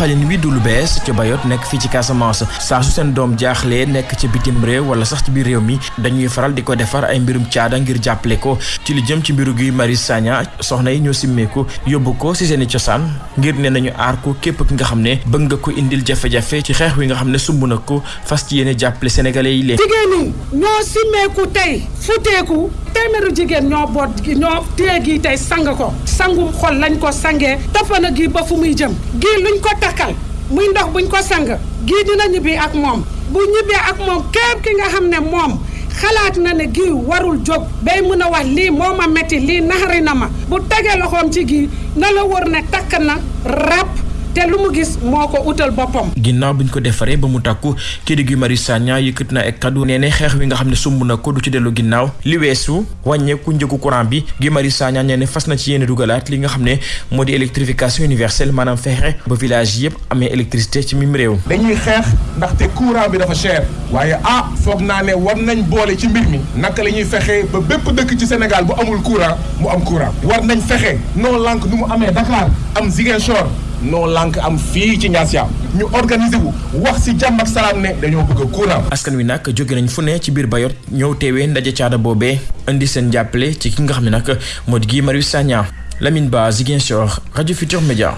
doxalin wi du lu bees ca bayot nekk fii ci casamance saa su seen doom jaaxlee nekk ca bitim réew wala sax ci biir réew mi dañuy faral di defar ay mbirum caada ngir jàppale ko ci li jëm ci mbiru gi mari sagna soxna yi ñoo simmeeku yóbbu ko si seni cosaan ngir ne nañu aar ko képp ki nga nga ko indil jafe-jafe ci xeex wi nga ne sumb fas ci yéene jàppale sénégalais yi leen jigéen ñi ñoo téeméeru jigéen ñoo boot ñoo téye gii tey sang ko sangum xol lañ ko sangee toppana gi ba fu muy jëm gii luñ ko takkal muy ndox buñ ko sang gii dina ñibbi ak moom bu ñibbee ak moom képp ki nga xam ne moom xalaat na ne gii warul jóg bay mën a wax lii moo ma metti lii naxari na ma bu tegee loxoom ci gii na la wóor ne takk na ràpp te lu mu gis moo ko utal boppam. ginnaaw bi ñu ko defaree ba mu takku kii di Guy Marius Sagna yëkkat na ak kaddu nee ne xeex wi nga xam ne sumb na ko du ci dellu ginnaaw li weesu wàññeeku njëgu courant bi Guy Marius Sagna nee ne fas na ci yéen dugalaat li nga xam ne moo di électrification universelle maanaam fexe ba village yëpp amee électricité ci mim réew. dañuy xeex ndaxte courant bi dafa cher. waaye ah foog naa ne war nañ boole ci mbir mi. naka la ñuy fexe ba bépp dëkk ci Sénégal bu amul courant mu am war nañ fexe noo lànk nu mu amee Dakar am Ziguinchor. noo lànk am fii ci ñaasiyaam ñu organiser wu wax si jàmm ak salaam ne dañoo bëgg courant askan wi nag jóge nañ fu ne ci biir bayot ñëw teewee ndaje caada boobee indi seen jàppale ci ki nga xam ne nag moo Marius Sagna Lamine Ba Ziguinchor Radio Futur Media.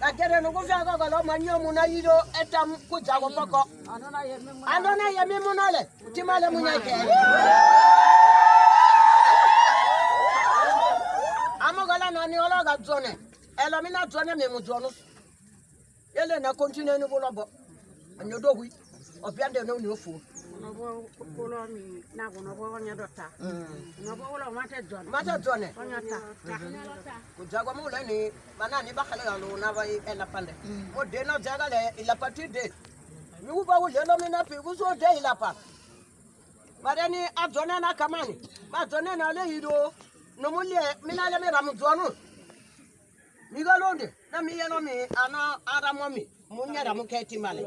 katere nukufyaka kalomanyio muna yilo etam kujako poko andona yemi munole timale munyakele amogola noni ologa dzone elomina dzone mimu dzonu yele na kontineni bulobo anyodogwi opiandene uniofuo kujakwa muleni banani bakhalealona elapande ude nojakale ilapa tide miuva udlelominapi kusude ilapa mareni ajonena kamani bajonena leyido nomulie minale miramujonu mikalonde na miyelomi ana aramomi munyeramuketimale